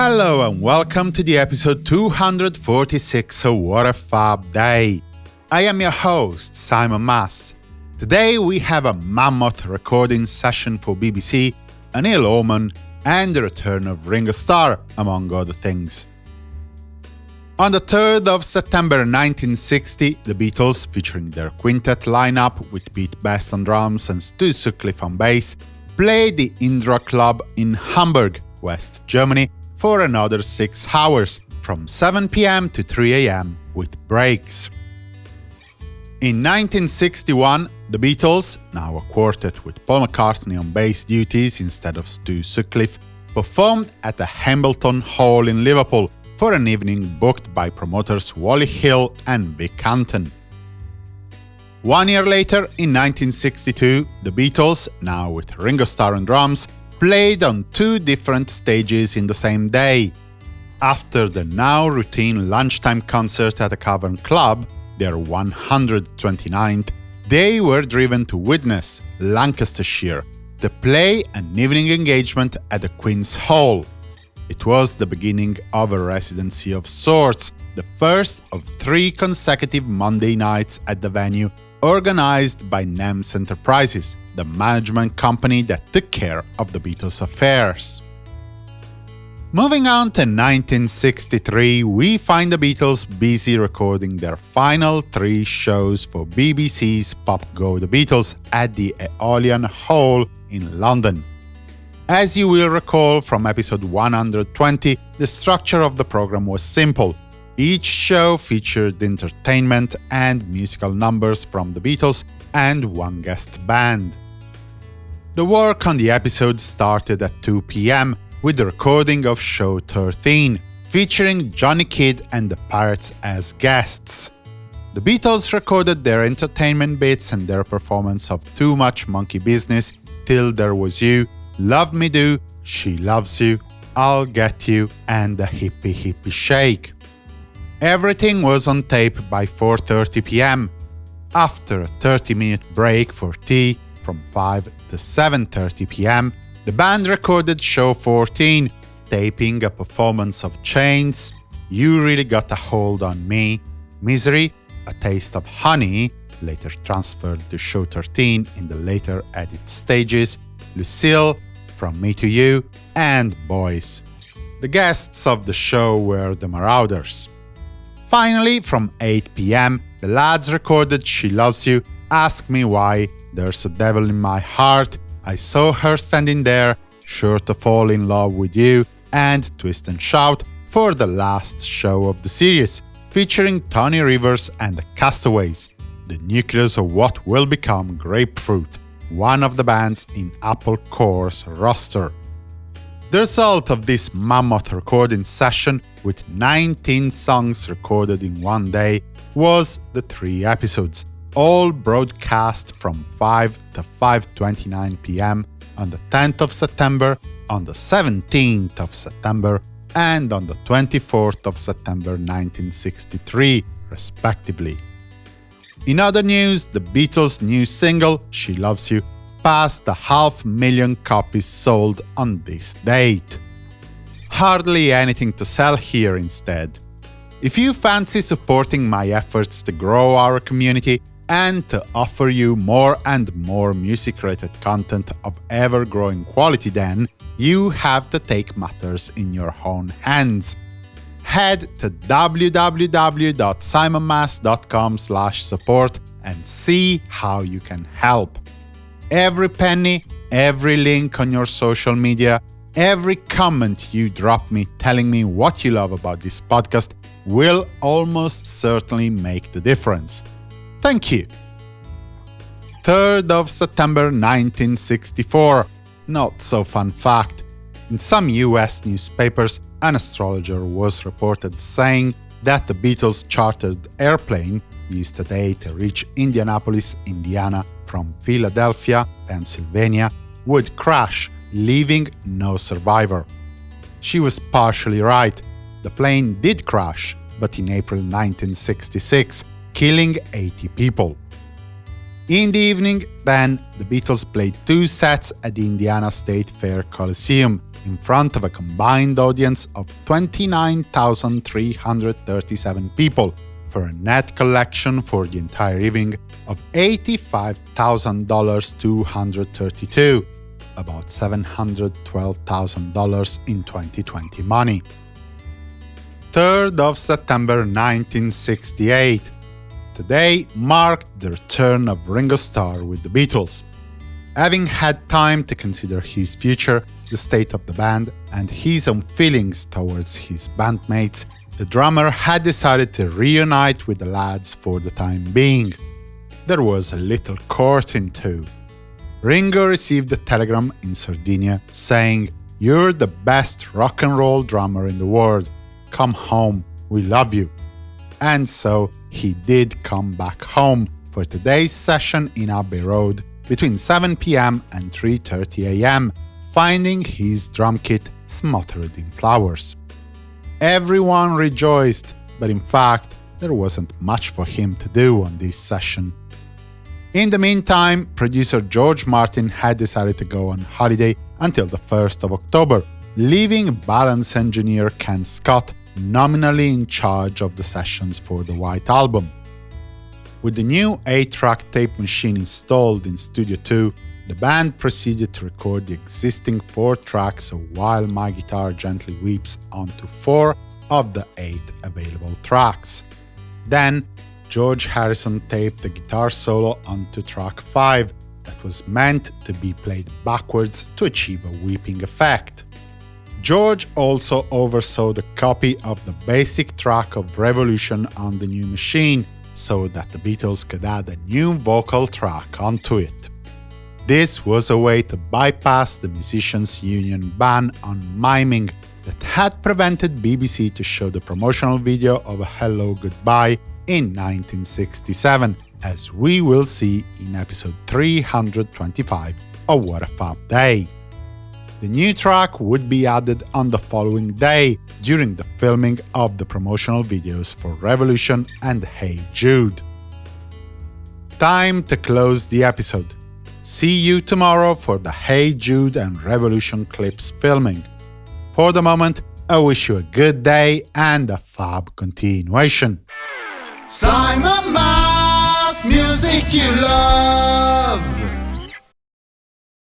Hello and welcome to the episode 246 of What a Fab Day. I am your host, Simon Mas. Today we have a mammoth recording session for BBC, an ill omen, and the return of Ringo Starr, among other things. On the 3rd of September 1960, the Beatles, featuring their quintet lineup with Pete Best on drums and Stu Sutcliffe on bass, played the Indra Club in Hamburg, West Germany, for another six hours, from 7 pm to 3 am, with breaks. In 1961, the Beatles, now a quartet with Paul McCartney on bass duties instead of Stu Sutcliffe, performed at the Hambleton Hall in Liverpool for an evening booked by promoters Wally Hill and Vic Canton. One year later, in 1962, the Beatles, now with Ringo Starr on drums, played on two different stages in the same day. After the now routine lunchtime concert at the Cavern Club, their 129th, they were driven to Widnes Lancashire, the play and evening engagement at the Queen's Hall, it was the beginning of a residency of sorts, the first of three consecutive Monday nights at the venue, organized by NEMS Enterprises, the management company that took care of the Beatles' affairs. Moving on to 1963, we find the Beatles busy recording their final three shows for BBC's Pop Go The Beatles at the Aeolian Hall in London. As you will recall from episode 120, the structure of the program was simple. Each show featured entertainment and musical numbers from the Beatles and one guest band. The work on the episode started at 2 pm with the recording of show 13, featuring Johnny Kidd and the Pirates as guests. The Beatles recorded their entertainment bits and their performance of Too Much Monkey Business, Till There Was You, Love Me Do, She Loves You, I'll Get You, and the Hippy Hippy Shake. Everything was on tape by 4.30 pm. After a 30-minute break for tea from 5 to 7.30 pm, the band recorded show 14, taping a performance of Chains, You Really Got a Hold on Me, Misery, A Taste of Honey, later transferred to show 13 in the later edit stages, Lucille, from Me to You, and Boys. The guests of the show were the Marauders. Finally, from 8 pm, the lads recorded She Loves You, Ask Me Why, There's a Devil in My Heart, I Saw Her Standing There, Sure to Fall in Love with You, and Twist and Shout for the last show of the series, featuring Tony Rivers and the Castaways, the nucleus of what will become Grapefruit one of the bands in Apple Corps' roster. The result of this mammoth recording session, with 19 songs recorded in one day, was the three episodes, all broadcast from 5 to 5.29 pm on the 10th of September, on the 17th of September, and on the 24th of September 1963, respectively. In other news, the Beatles' new single, She Loves You, passed the half million copies sold on this date. Hardly anything to sell here instead. If you fancy supporting my efforts to grow our community and to offer you more and more music-related content of ever-growing quality then, you have to take matters in your own hands head to www.simonmas.com support and see how you can help. Every penny, every link on your social media, every comment you drop me telling me what you love about this podcast will almost certainly make the difference. Thank you. 3rd of September 1964. Not so fun fact. In some US newspapers, an astrologer was reported saying that the Beatles' chartered airplane used today to reach Indianapolis, Indiana from Philadelphia, Pennsylvania, would crash, leaving no survivor. She was partially right. The plane did crash, but in April 1966, killing 80 people. In the evening, then, the Beatles played two sets at the Indiana State Fair Coliseum, in front of a combined audience of 29,337 people for a net collection for the entire evening of $85,232, about $712,000 in 2020 money. 3rd of September 1968. Today marked the return of Ringo Starr with the Beatles. Having had time to consider his future, the state of the band, and his own feelings towards his bandmates, the drummer had decided to reunite with the lads for the time being. There was a little courting too. Ringo received a telegram in Sardinia saying, You're the best rock and roll drummer in the world. Come home, we love you. And so he did come back home for today's session in Abbey Road between 7 pm and 3.30 am, finding his drum kit smothered in flowers. Everyone rejoiced, but in fact, there wasn't much for him to do on this session. In the meantime, producer George Martin had decided to go on holiday until the 1st of October, leaving balance engineer Ken Scott nominally in charge of the sessions for the White Album. With the new 8-track tape machine installed in Studio 2, the band proceeded to record the existing four tracks While My Guitar Gently Weeps onto four of the eight available tracks. Then, George Harrison taped the guitar solo onto track 5 that was meant to be played backwards to achieve a weeping effect. George also oversaw the copy of the basic track of Revolution on the new machine, so that the Beatles could add a new vocal track onto it. This was a way to bypass the musicians' union ban on miming that had prevented BBC to show the promotional video of Hello Goodbye in 1967, as we will see in episode 325 of What a Fab Day. The new track would be added on the following day during the filming of the promotional videos for Revolution and Hey Jude. Time to close the episode. See you tomorrow for the Hey Jude and Revolution clips filming. For the moment, I wish you a good day and a fab continuation. Simon Mas, music you love.